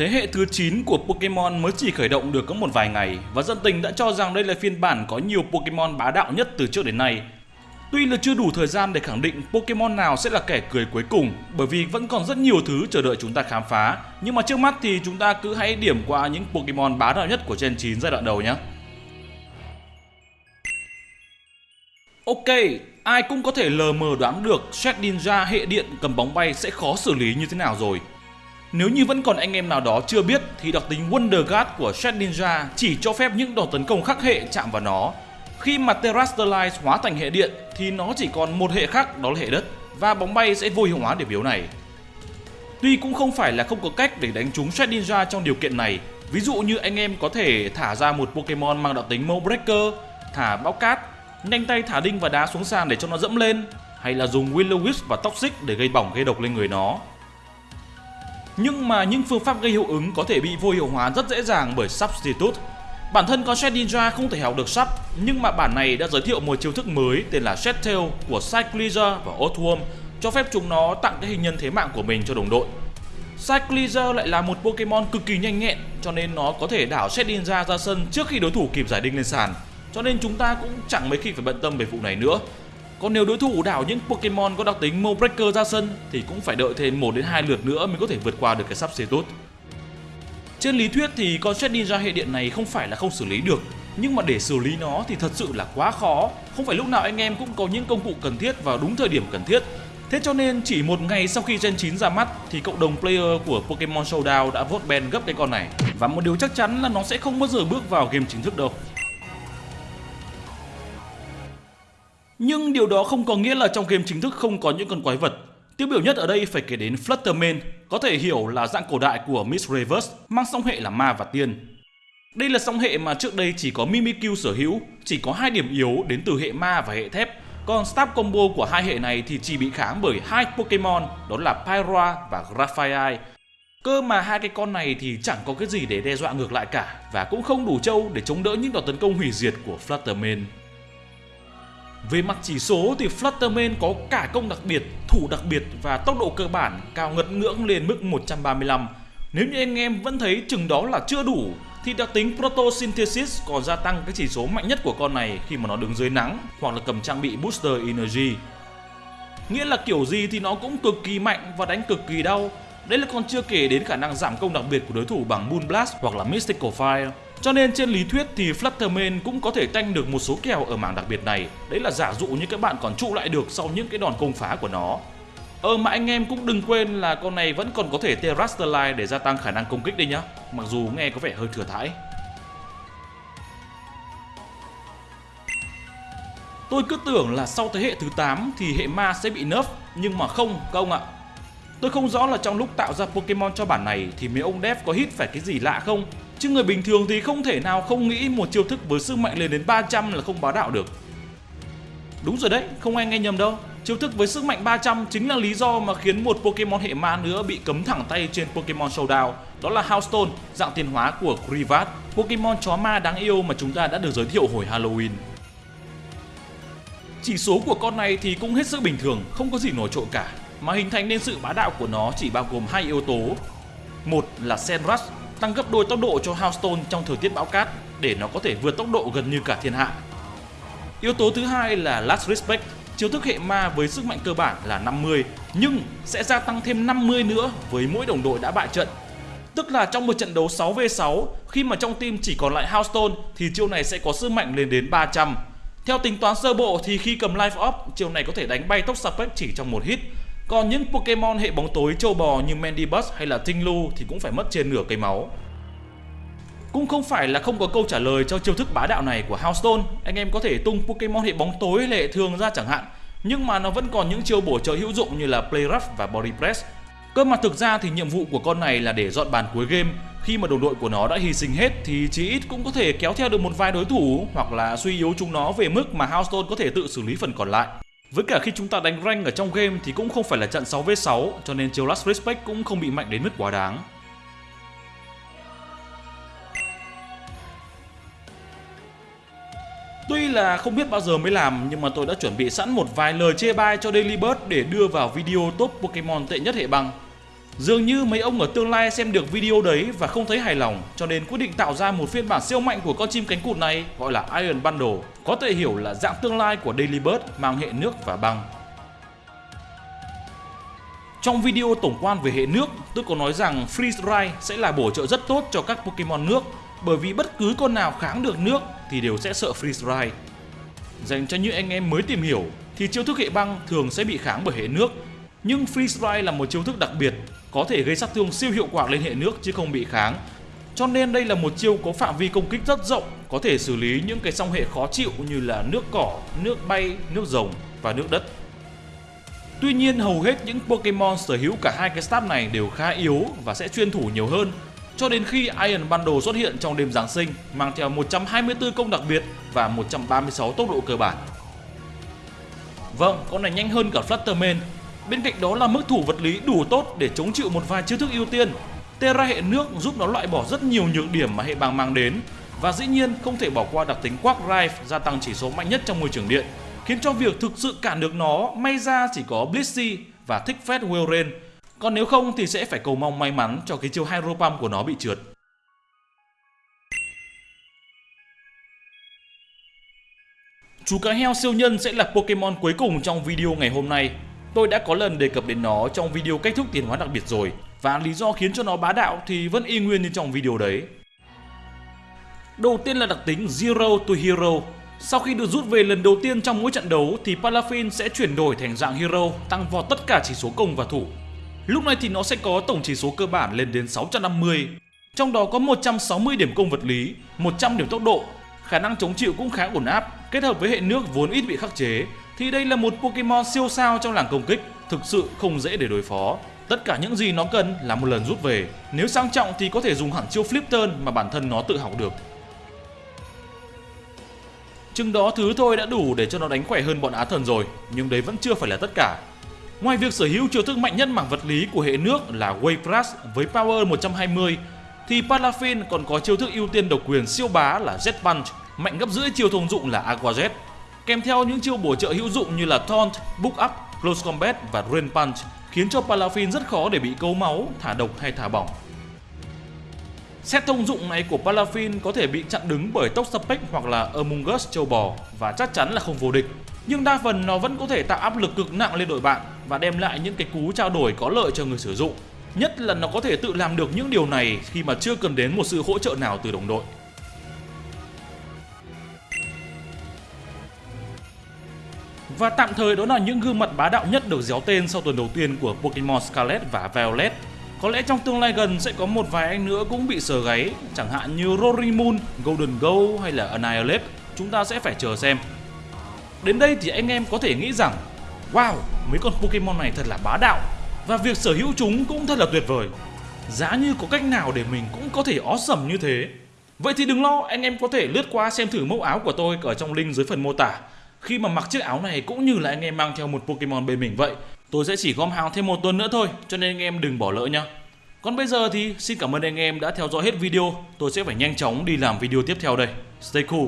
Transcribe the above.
Thế hệ thứ 9 của Pokemon mới chỉ khởi động được có một vài ngày và dân tình đã cho rằng đây là phiên bản có nhiều Pokemon bá đạo nhất từ trước đến nay. Tuy là chưa đủ thời gian để khẳng định Pokemon nào sẽ là kẻ cười cuối cùng bởi vì vẫn còn rất nhiều thứ chờ đợi chúng ta khám phá. Nhưng mà trước mắt thì chúng ta cứ hãy điểm qua những Pokemon bá đạo nhất của Gen 9 giai đoạn đầu nhé. Ok, ai cũng có thể lờ mờ đoán được Shedinja hệ điện cầm bóng bay sẽ khó xử lý như thế nào rồi. Nếu như vẫn còn anh em nào đó chưa biết thì đặc tính Wonder Guard của Shed Ninja chỉ cho phép những đòn tấn công khắc hệ chạm vào nó. Khi mà Terastallize hóa thành hệ điện thì nó chỉ còn một hệ khác đó là hệ đất và bóng bay sẽ vô hiệu hóa điểm yếu này. Tuy cũng không phải là không có cách để đánh trúng Shed Ninja trong điều kiện này. Ví dụ như anh em có thể thả ra một Pokemon mang đặc tính Mole Breaker, thả bão cát, nhanh tay thả đinh và đá xuống sàn để cho nó dẫm lên, hay là dùng Willow Wisp và Toxic để gây bỏng gây độc lên người nó. Nhưng mà những phương pháp gây hiệu ứng có thể bị vô hiệu hóa rất dễ dàng bởi Substitute. Bản thân con Shed Ninja không thể học được sub, nhưng mà bản này đã giới thiệu một chiêu thức mới tên là Shed Tail của Cyclizer và Othworm cho phép chúng nó tặng cái hình nhân thế mạng của mình cho đồng đội. Cyclizer lại là một Pokemon cực kỳ nhanh nhẹn, cho nên nó có thể đảo Shed Ninja ra sân trước khi đối thủ kịp giải đinh lên sàn. Cho nên chúng ta cũng chẳng mấy khi phải bận tâm về vụ này nữa. Còn nếu đối thủ đảo những Pokemon có đặc tính Mo Breaker ra sân thì cũng phải đợi thêm 1 đến 2 lượt nữa mới có thể vượt qua được cái sắp tốt. Trên lý thuyết thì con Shed Ninja hệ điện này không phải là không xử lý được, nhưng mà để xử lý nó thì thật sự là quá khó. Không phải lúc nào anh em cũng có những công cụ cần thiết vào đúng thời điểm cần thiết. Thế cho nên chỉ một ngày sau khi Gen 9 ra mắt thì cộng đồng player của Pokemon Showdown đã vote ban gấp cái con này. Và một điều chắc chắn là nó sẽ không bao giờ bước vào game chính thức đâu. Nhưng điều đó không có nghĩa là trong game chính thức không có những con quái vật. Tiêu biểu nhất ở đây phải kể đến Flutterman, có thể hiểu là dạng cổ đại của Miss Reverse, mang song hệ là ma và tiên. Đây là song hệ mà trước đây chỉ có Mimikyu sở hữu, chỉ có hai điểm yếu đến từ hệ ma và hệ thép. Còn stab combo của hai hệ này thì chỉ bị kháng bởi hai Pokemon, đó là Pyroa và Grafaiai. Cơ mà hai cái con này thì chẳng có cái gì để đe dọa ngược lại cả và cũng không đủ trâu để chống đỡ những đòn tấn công hủy diệt của Flutterman. Về mặt chỉ số thì Flutterman có cả công đặc biệt, thủ đặc biệt và tốc độ cơ bản cao ngất ngưỡng lên mức 135. Nếu như anh em vẫn thấy chừng đó là chưa đủ thì đặc tính Protosynthesis còn gia tăng cái chỉ số mạnh nhất của con này khi mà nó đứng dưới nắng hoặc là cầm trang bị Booster Energy. Nghĩa là kiểu gì thì nó cũng cực kỳ mạnh và đánh cực kỳ đau. Đấy là còn chưa kể đến khả năng giảm công đặc biệt của đối thủ bằng Moonblast hoặc là Mystical Fire. Cho nên trên lý thuyết thì Flutterman cũng có thể tanh được một số kèo ở mảng đặc biệt này. Đấy là giả dụ như các bạn còn trụ lại được sau những cái đòn công phá của nó. Ờ mà anh em cũng đừng quên là con này vẫn còn có thể Terrasterline để gia tăng khả năng công kích đi nhá. Mặc dù nghe có vẻ hơi thừa thãi. Tôi cứ tưởng là sau thế hệ thứ 8 thì hệ ma sẽ bị nerf, nhưng mà không các ông ạ. Tôi không rõ là trong lúc tạo ra Pokemon cho bản này thì mấy ông dev có hit phải cái gì lạ không Chứ người bình thường thì không thể nào không nghĩ một chiêu thức với sức mạnh lên đến 300 là không bá đạo được. Đúng rồi đấy, không ai nghe nhầm đâu. Chiêu thức với sức mạnh 300 chính là lý do mà khiến một Pokemon hệ ma nữa bị cấm thẳng tay trên Pokemon Showdown. Đó là Houndstone, dạng tiến hóa của Krivat, Pokemon chó ma đáng yêu mà chúng ta đã được giới thiệu hồi Halloween. Chỉ số của con này thì cũng hết sức bình thường, không có gì nổi trội cả, mà hình thành nên sự bá đạo của nó chỉ bao gồm hai yếu tố. Một là Senrush, tăng gấp đôi tốc độ cho Houndstone trong thời tiết bão cát để nó có thể vượt tốc độ gần như cả thiên hạ. Yếu tố thứ hai là Last Respect, chiêu thức hệ ma với sức mạnh cơ bản là 50 nhưng sẽ gia tăng thêm 50 nữa với mỗi đồng đội đã bại trận. Tức là trong một trận đấu 6v6 khi mà trong team chỉ còn lại Houndstone thì chiêu này sẽ có sức mạnh lên đến 300. Theo tính toán sơ bộ thì khi cầm Life Up, chiêu này có thể đánh bay tốc Sapec chỉ trong một hit còn những Pokemon hệ bóng tối châu bò như Mandibuzz hay là Tinglu thì cũng phải mất trên nửa cây máu. Cũng không phải là không có câu trả lời cho chiêu thức bá đạo này của Houndstone, anh em có thể tung Pokemon hệ bóng tối hay hệ thường ra chẳng hạn, nhưng mà nó vẫn còn những chiêu bổ trợ hữu dụng như là Play Rough và Body Press. Cơ mà thực ra thì nhiệm vụ của con này là để dọn bàn cuối game, khi mà đồng đội của nó đã hy sinh hết thì chí ít cũng có thể kéo theo được một vài đối thủ hoặc là suy yếu chúng nó về mức mà Houndstone có thể tự xử lý phần còn lại. Với cả khi chúng ta đánh rank ở trong game thì cũng không phải là trận 6v6 cho nên chiêu Last Respect cũng không bị mạnh đến mức quá đáng. Tuy là không biết bao giờ mới làm, nhưng mà tôi đã chuẩn bị sẵn một vài lời chê bai cho Daily Bird để đưa vào video top Pokemon tệ nhất hệ băng. Dường như mấy ông ở tương lai xem được video đấy và không thấy hài lòng cho nên quyết định tạo ra một phiên bản siêu mạnh của con chim cánh cụt này gọi là Iron Bundle, có thể hiểu là dạng tương lai của Daily Bird mang hệ nước và băng. Trong video tổng quan về hệ nước, tôi có nói rằng Freeze Dry sẽ là bổ trợ rất tốt cho các Pokemon nước bởi vì bất cứ con nào kháng được nước thì đều sẽ sợ Freeze Dry. Dành cho những anh em mới tìm hiểu thì chiêu thức hệ băng thường sẽ bị kháng bởi hệ nước nhưng Freeze Dry là một chiêu thức đặc biệt, có thể gây sát thương siêu hiệu quả lên hệ nước chứ không bị kháng. Cho nên đây là một chiêu có phạm vi công kích rất rộng, có thể xử lý những cái song hệ khó chịu như là nước cỏ, nước bay, nước rồng và nước đất. Tuy nhiên hầu hết những Pokemon sở hữu cả hai cái stab này đều khá yếu và sẽ chuyên thủ nhiều hơn cho đến khi Iron Bundle xuất hiện trong đêm Giáng sinh mang theo 124 công đặc biệt và 136 tốc độ cơ bản. Vâng, con này nhanh hơn cả Flutterman Bên cạnh đó là mức thủ vật lý đủ tốt để chống chịu một vài chiêu thức ưu tiên. Terra hệ nước giúp nó loại bỏ rất nhiều nhược điểm mà hệ băng mang đến. Và dĩ nhiên không thể bỏ qua đặc tính Quark Drive gia tăng chỉ số mạnh nhất trong môi trường điện, khiến cho việc thực sự cản được nó may ra chỉ có Blissey và thích phép Welren. Còn nếu không thì sẽ phải cầu mong may mắn cho cái chiêu Hydro Pump của nó bị trượt. Chú cá heo siêu nhân sẽ là Pokemon cuối cùng trong video ngày hôm nay Tôi đã có lần đề cập đến nó trong video cách thức tiền hóa đặc biệt rồi và lý do khiến cho nó bá đạo thì vẫn y nguyên như trong video đấy. Đầu tiên là đặc tính Zero to Hero. Sau khi được rút về lần đầu tiên trong mỗi trận đấu thì Palafin sẽ chuyển đổi thành dạng Hero, tăng vọt tất cả chỉ số công và thủ. Lúc này thì nó sẽ có tổng chỉ số cơ bản lên đến 650, trong đó có 160 điểm công vật lý, 100 điểm tốc độ, khả năng chống chịu cũng khá ổn áp, kết hợp với hệ nước vốn ít bị khắc chế thì đây là một Pokemon siêu sao trong làng công kích, thực sự không dễ để đối phó. Tất cả những gì nó cần là một lần rút về, nếu sang trọng thì có thể dùng hẳn chiêu Flip Turn mà bản thân nó tự học được. Chừng đó thứ thôi đã đủ để cho nó đánh khỏe hơn bọn Á Thần rồi, nhưng đấy vẫn chưa phải là tất cả. Ngoài việc sở hữu chiêu thức mạnh nhất mảng vật lý của hệ nước là Wave Rush với power 120, thì Palafin còn có chiêu thức ưu tiên độc quyền siêu bá là Jet Punch, mạnh gấp rưỡi chiêu thông dụng là Aqua Jet kèm theo những chiêu bổ trợ hữu dụng như là Taunt, Book Up, Close Combat và Rain Punch khiến cho Palafin rất khó để bị câu máu, thả độc hay thả bỏng. Set thông dụng này của Palafin có thể bị chặn đứng bởi Toxapex hoặc là Among Us châu bò và chắc chắn là không vô địch. Nhưng đa phần nó vẫn có thể tạo áp lực cực nặng lên đội bạn và đem lại những cái cú trao đổi có lợi cho người sử dụng. Nhất là nó có thể tự làm được những điều này khi mà chưa cần đến một sự hỗ trợ nào từ đồng đội. Và tạm thời đó là những gương mặt bá đạo nhất được déo tên sau tuần đầu tiên của Pokemon Scarlet và Violet. Có lẽ trong tương lai gần sẽ có một vài anh nữa cũng bị sờ gáy, chẳng hạn như Rorimon, Golden Go hay là Annihilate. Chúng ta sẽ phải chờ xem. Đến đây thì anh em có thể nghĩ rằng Wow, mấy con Pokemon này thật là bá đạo Và việc sở hữu chúng cũng thật là tuyệt vời Giá như có cách nào để mình cũng có thể ó awesome như thế Vậy thì đừng lo, anh em có thể lướt qua xem thử mẫu áo của tôi ở trong link dưới phần mô tả khi mà mặc chiếc áo này cũng như là anh em mang theo một Pokemon bên mình vậy. Tôi sẽ chỉ gom hàng thêm một tuần nữa thôi, cho nên anh em đừng bỏ lỡ nhá. Còn bây giờ thì xin cảm ơn anh em đã theo dõi hết video. Tôi sẽ phải nhanh chóng đi làm video tiếp theo đây. Stay cool.